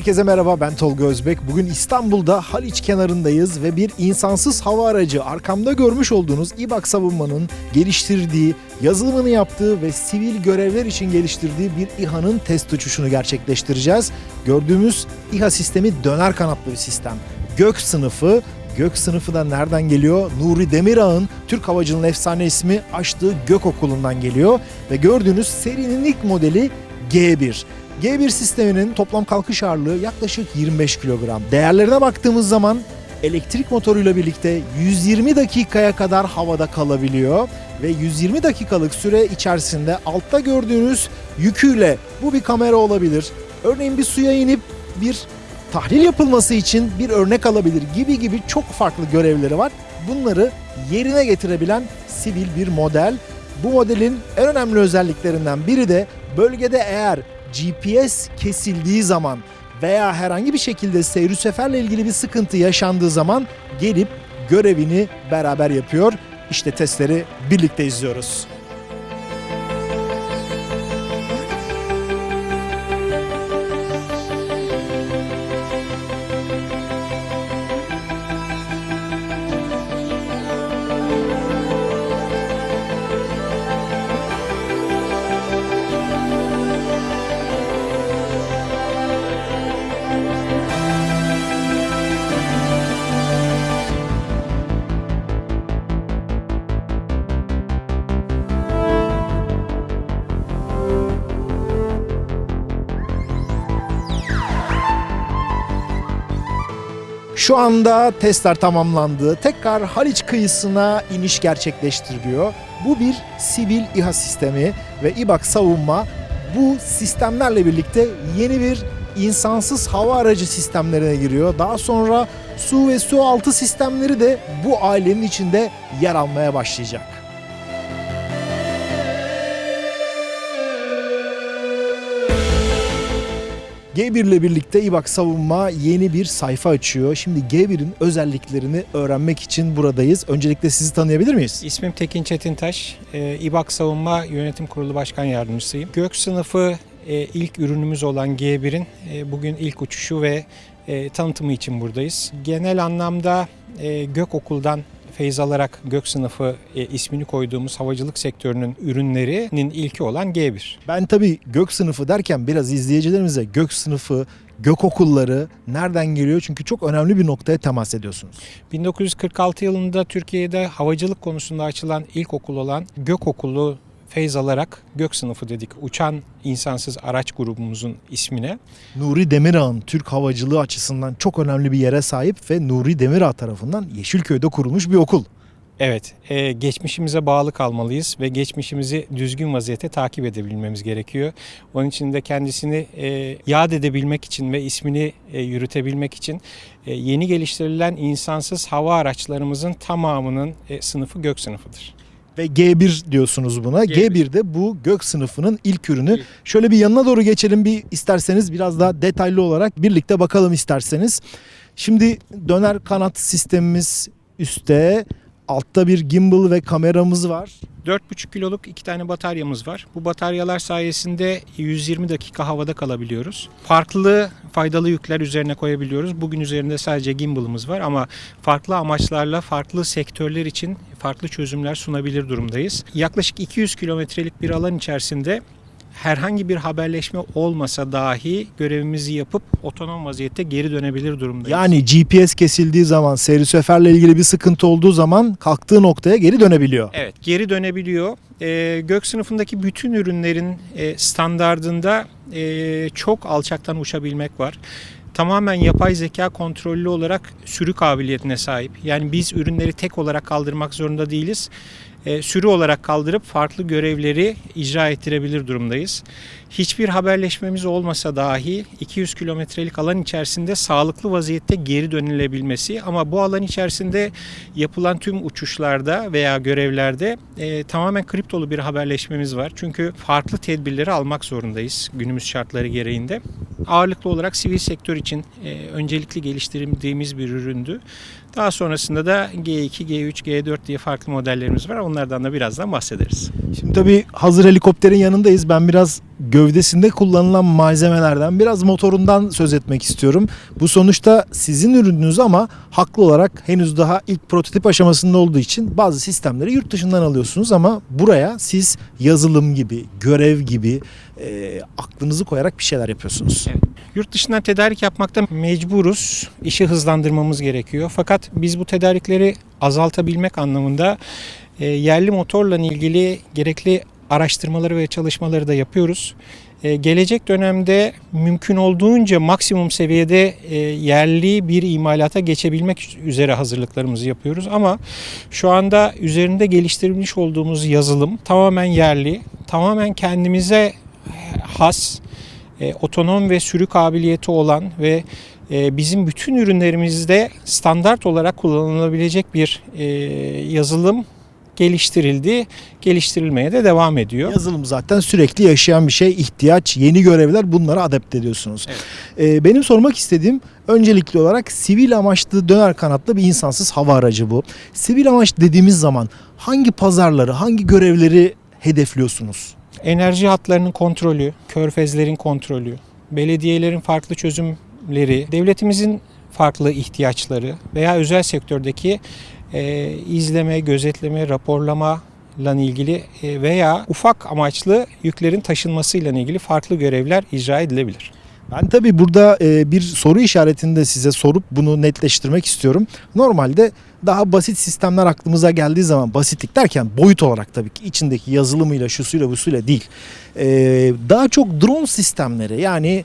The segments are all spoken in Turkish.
Herkese merhaba ben Tolga Özbek. Bugün İstanbul'da Haliç kenarındayız ve bir insansız hava aracı arkamda görmüş olduğunuz İBAK Savunma'nın geliştirdiği, yazılımını yaptığı ve sivil görevler için geliştirdiği bir İHA'nın test uçuşunu gerçekleştireceğiz. Gördüğümüz İHA sistemi döner kanatlı bir sistem. Gök sınıfı Gök sınıfı da nereden geliyor? Nuri Demirağ'ın Türk Havacılığı'nın efsane ismi açtığı Gök Okulu'ndan geliyor. Ve gördüğünüz serinin ilk modeli G1. G1 sisteminin toplam kalkış ağırlığı yaklaşık 25 kilogram. Değerlerine baktığımız zaman elektrik motoruyla birlikte 120 dakikaya kadar havada kalabiliyor ve 120 dakikalık süre içerisinde altta gördüğünüz yüküyle bu bir kamera olabilir. Örneğin bir suya inip bir tahlil yapılması için bir örnek alabilir gibi gibi çok farklı görevleri var. Bunları yerine getirebilen sivil bir model. Bu modelin en önemli özelliklerinden biri de bölgede eğer GPS kesildiği zaman veya herhangi bir şekilde seyir seferle ilgili bir sıkıntı yaşandığı zaman gelip görevini beraber yapıyor. İşte testleri birlikte izliyoruz. Şu anda testler tamamlandı. Tekrar Haliç kıyısına iniş gerçekleştiriliyor. Bu bir sivil İHA sistemi ve İBAK savunma bu sistemlerle birlikte yeni bir insansız hava aracı sistemlerine giriyor. Daha sonra su ve su altı sistemleri de bu ailenin içinde yer almaya başlayacak. G1 ile birlikte İBAK Savunma yeni bir sayfa açıyor. Şimdi G1'in özelliklerini öğrenmek için buradayız. Öncelikle sizi tanıyabilir miyiz? İsmim Tekin Çetintaş. Ee, İBAK Savunma Yönetim Kurulu Başkan Yardımcısıyım. Gök sınıfı e, ilk ürünümüz olan G1'in e, bugün ilk uçuşu ve e, tanıtımı için buradayız. Genel anlamda Gök Okul'dan feyz alarak Gök sınıfı e, ismini koyduğumuz havacılık sektörünün ürünlerinin ilki olan G1. Ben tabii gök sınıfı derken biraz izleyicilerimize gök sınıfı, gök okulları nereden geliyor? Çünkü çok önemli bir noktaya temas ediyorsunuz. 1946 yılında Türkiye'de havacılık konusunda açılan ilk okul olan Gök Okulu feyz alarak Gök sınıfı dedik. Uçan insansız araç grubumuzun ismine. Nuri Demirağ'ın Türk havacılığı açısından çok önemli bir yere sahip ve Nuri Demirağ tarafından Yeşilköy'de kurulmuş bir okul. Evet, e, geçmişimize bağlı kalmalıyız ve geçmişimizi düzgün vaziyette takip edebilmemiz gerekiyor. Onun için de kendisini e, yad edebilmek için ve ismini e, yürütebilmek için e, yeni geliştirilen insansız hava araçlarımızın tamamının e, sınıfı gök sınıfıdır. Ve G1 diyorsunuz buna. G1. G1'de bu gök sınıfının ilk ürünü. İlk. Şöyle bir yanına doğru geçelim bir isterseniz biraz daha detaylı olarak birlikte bakalım isterseniz. Şimdi döner kanat sistemimiz üstte. Altta bir gimbal ve kameramız var. 4,5 kiloluk iki tane bataryamız var. Bu bataryalar sayesinde 120 dakika havada kalabiliyoruz. Farklı faydalı yükler üzerine koyabiliyoruz. Bugün üzerinde sadece gimbal'ımız var ama farklı amaçlarla farklı sektörler için farklı çözümler sunabilir durumdayız. Yaklaşık 200 kilometrelik bir alan içerisinde herhangi bir haberleşme olmasa dahi görevimizi yapıp otonom vaziyette geri dönebilir durumdayız. Yani GPS kesildiği zaman, seyri seferle ilgili bir sıkıntı olduğu zaman kalktığı noktaya geri dönebiliyor. Evet geri dönebiliyor. Ee, gök sınıfındaki bütün ürünlerin e, standardında e, çok alçaktan uçabilmek var. Tamamen yapay zeka kontrollü olarak sürü kabiliyetine sahip. Yani biz ürünleri tek olarak kaldırmak zorunda değiliz. E, sürü olarak kaldırıp farklı görevleri icra ettirebilir durumdayız. Hiçbir haberleşmemiz olmasa dahi 200 kilometrelik alan içerisinde sağlıklı vaziyette geri dönülebilmesi ama bu alan içerisinde yapılan tüm uçuşlarda veya görevlerde e, tamamen kriptolu bir haberleşmemiz var. Çünkü farklı tedbirleri almak zorundayız günümüz şartları gereğinde. Ağırlıklı olarak sivil sektör için e, öncelikli geliştirdiğimiz bir üründü. Daha sonrasında da G2, G3, G4 diye farklı modellerimiz var. Onlardan da birazdan bahsederiz. Şimdi tabii hazır helikopterin yanındayız. Ben biraz gövdesinde kullanılan malzemelerden, biraz motorundan söz etmek istiyorum. Bu sonuçta sizin ürününüz ama haklı olarak henüz daha ilk prototip aşamasında olduğu için bazı sistemleri yurt dışından alıyorsunuz ama buraya siz yazılım gibi, görev gibi e, aklınızı koyarak bir şeyler yapıyorsunuz. Yurt dışından tedarik yapmakta mecburuz. İşi hızlandırmamız gerekiyor. Fakat biz bu tedarikleri azaltabilmek anlamında e, yerli motorla ilgili gerekli araştırmaları ve çalışmaları da yapıyoruz. E, gelecek dönemde mümkün olduğunca maksimum seviyede e, yerli bir imalata geçebilmek üzere hazırlıklarımızı yapıyoruz. Ama şu anda üzerinde geliştirilmiş olduğumuz yazılım tamamen yerli, tamamen kendimize has, e, otonom ve sürü kabiliyeti olan ve bizim bütün ürünlerimizde standart olarak kullanılabilecek bir e, yazılım geliştirildi, geliştirilmeye de devam ediyor. Yazılım zaten sürekli yaşayan bir şey, ihtiyaç, yeni görevler bunları adapte ediyorsunuz. Ee, benim sormak istediğim öncelikli olarak sivil amaçlı döner kanatlı bir insansız hava aracı bu. Sivil amaç dediğimiz zaman hangi pazarları, hangi görevleri hedefliyorsunuz? Enerji hatlarının kontrolü, körfezlerin kontrolü, belediyelerin farklı çözümleri, devletimizin farklı ihtiyaçları veya özel sektördeki e, izleme, gözetleme, raporlama ile ilgili e, veya ufak amaçlı yüklerin taşınmasıyla ilgili farklı görevler icra edilebilir. Ben tabii burada e, bir soru işaretini de size sorup bunu netleştirmek istiyorum. Normalde daha basit sistemler aklımıza geldiği zaman basitlik derken boyut olarak tabii ki içindeki yazılımıyla şusuyla busuyla değil. E, daha çok drone sistemleri yani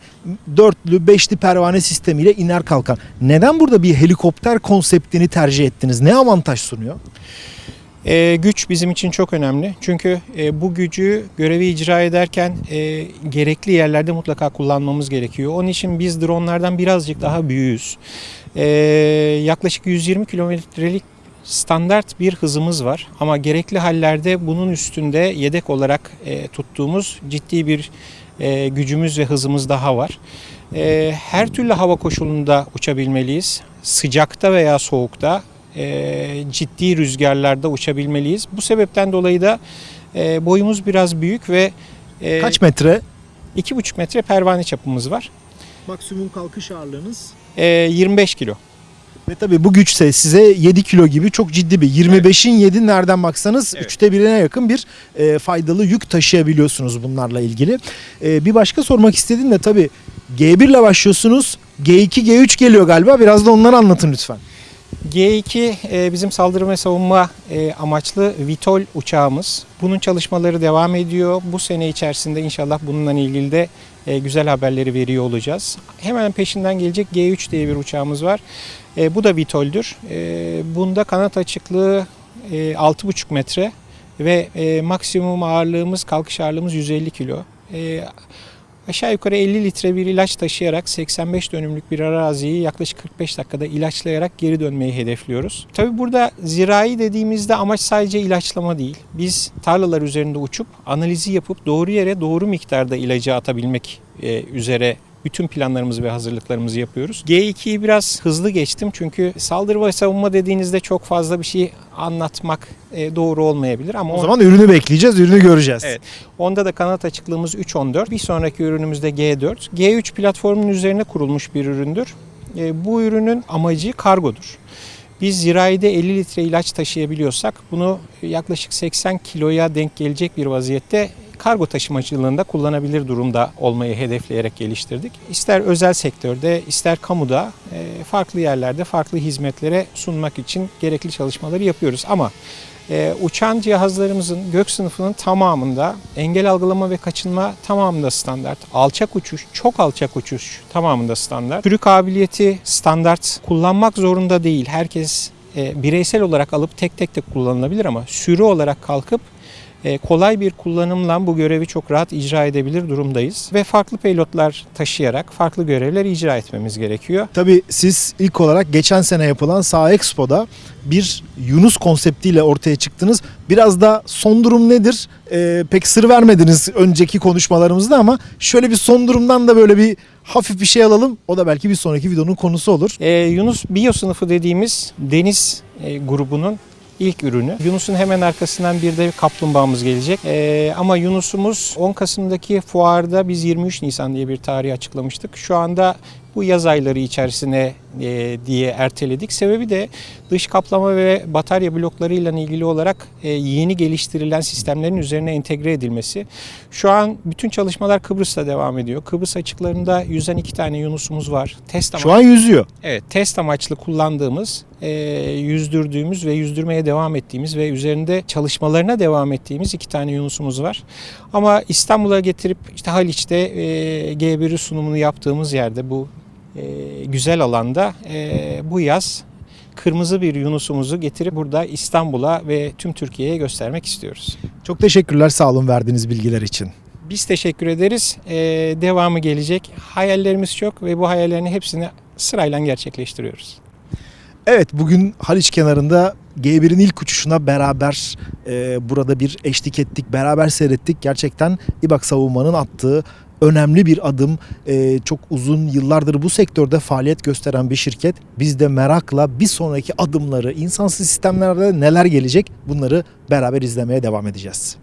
dörtlü beşli pervane sistemiyle iner kalkan. Neden burada bir helikopter konseptini tercih ettiniz? Ne avantaj sunuyor? E, güç bizim için çok önemli. Çünkü e, bu gücü görevi icra ederken e, gerekli yerlerde mutlaka kullanmamız gerekiyor. Onun için biz dronlardan birazcık daha büyüğüz. E, yaklaşık 120 kilometrelik standart bir hızımız var. Ama gerekli hallerde bunun üstünde yedek olarak e, tuttuğumuz ciddi bir e, gücümüz ve hızımız daha var. E, her türlü hava koşulunda uçabilmeliyiz. Sıcakta veya soğukta e, ciddi rüzgarlarda uçabilmeliyiz. Bu sebepten dolayı da e, boyumuz biraz büyük ve e, Kaç metre? 2,5 metre pervane çapımız var. Maksimum kalkış ağırlığınız? E, 25 kilo. Ve tabii bu güçse size 7 kilo gibi çok ciddi bir 25'in 7 nereden baksanız Evet. üçte birine yakın bir e, faydalı yük taşıyabiliyorsunuz bunlarla ilgili. E, bir başka sormak istediğim de tabii G1 ile başlıyorsunuz. G2, G3 geliyor galiba. Biraz da onları anlatın lütfen. G2 e, bizim saldırı ve savunma e, amaçlı Vitol uçağımız. Bunun çalışmaları devam ediyor. Bu sene içerisinde inşallah bununla ilgili de e, güzel haberleri veriyor olacağız. Hemen peşinden gelecek G3 diye bir uçağımız var. Bu da Vitol'dür. Bunda kanat açıklığı e, 6,5 metre ve maksimum ağırlığımız, kalkış ağırlığımız 150 kilo. E, aşağı yukarı 50 litre bir ilaç taşıyarak 85 dönümlük bir araziyi yaklaşık 45 dakikada ilaçlayarak geri dönmeyi hedefliyoruz. Tabi burada zirai dediğimizde amaç sadece ilaçlama değil. Biz tarlalar üzerinde uçup analizi yapıp doğru yere doğru miktarda ilacı atabilmek e, üzere bütün planlarımızı ve hazırlıklarımızı yapıyoruz. G2'yi biraz hızlı geçtim çünkü saldırı ve savunma dediğinizde çok fazla bir şey anlatmak e, doğru olmayabilir ama O on- zaman ürünü bekleyeceğiz, ürünü göreceğiz. Evet. Onda da kanat açıklığımız 3.14. Bir sonraki ürünümüz de G4. G3 platformunun üzerine kurulmuş bir üründür. E, bu ürünün amacı kargodur. Biz zirayide 50 litre ilaç taşıyabiliyorsak bunu yaklaşık 80 kiloya denk gelecek bir vaziyette kargo taşımacılığında kullanabilir durumda olmayı hedefleyerek geliştirdik. İster özel sektörde, ister kamuda e, farklı yerlerde farklı hizmetlere sunmak için gerekli çalışmaları yapıyoruz. Ama e, uçan cihazlarımızın gök sınıfının tamamında engel algılama ve kaçınma tamamında standart. Alçak uçuş, çok alçak uçuş tamamında standart. Sürü kabiliyeti standart. Kullanmak zorunda değil. Herkes e, bireysel olarak alıp tek tek de kullanılabilir ama sürü olarak kalkıp kolay bir kullanımla bu görevi çok rahat icra edebilir durumdayız. Ve farklı pilotlar taşıyarak farklı görevler icra etmemiz gerekiyor. Tabii siz ilk olarak geçen sene yapılan Sağ Expo'da bir Yunus konseptiyle ortaya çıktınız. Biraz da son durum nedir? Ee, pek sır vermediniz önceki konuşmalarımızda ama şöyle bir son durumdan da böyle bir hafif bir şey alalım. O da belki bir sonraki videonun konusu olur. Ee, Yunus biyo sınıfı dediğimiz deniz e, grubunun ilk ürünü. Yunus'un hemen arkasından bir de kaplumbağamız gelecek. Ee, ama Yunus'umuz 10 Kasım'daki fuarda biz 23 Nisan diye bir tarih açıklamıştık. Şu anda bu yaz ayları içerisine e, diye erteledik. Sebebi de dış kaplama ve batarya bloklarıyla ilgili olarak e, yeni geliştirilen sistemlerin üzerine entegre edilmesi. Şu an bütün çalışmalar Kıbrıs'ta devam ediyor. Kıbrıs açıklarında yüzen iki tane Yunus'umuz var. Test Şu an yüzüyor. Evet, test amaçlı kullandığımız, e, yüzdürdüğümüz ve yüzdürmeye devam ettiğimiz ve üzerinde çalışmalarına devam ettiğimiz iki tane Yunus'umuz var. Ama İstanbul'a getirip işte Haliç'te e, G1'i sunumunu yaptığımız yerde bu e, güzel alanda e, bu yaz kırmızı bir Yunus'umuzu getirip burada İstanbul'a ve tüm Türkiye'ye göstermek istiyoruz. Çok teşekkürler sağ olun verdiğiniz bilgiler için. Biz teşekkür ederiz. E, devamı gelecek. Hayallerimiz çok ve bu hayallerin hepsini sırayla gerçekleştiriyoruz. Evet bugün Haliç kenarında G1'in ilk uçuşuna beraber e, burada bir eşlik ettik, beraber seyrettik. Gerçekten İBAK savunmanın attığı önemli bir adım. E, çok uzun yıllardır bu sektörde faaliyet gösteren bir şirket. Biz de merakla bir sonraki adımları, insansız sistemlerde neler gelecek bunları beraber izlemeye devam edeceğiz.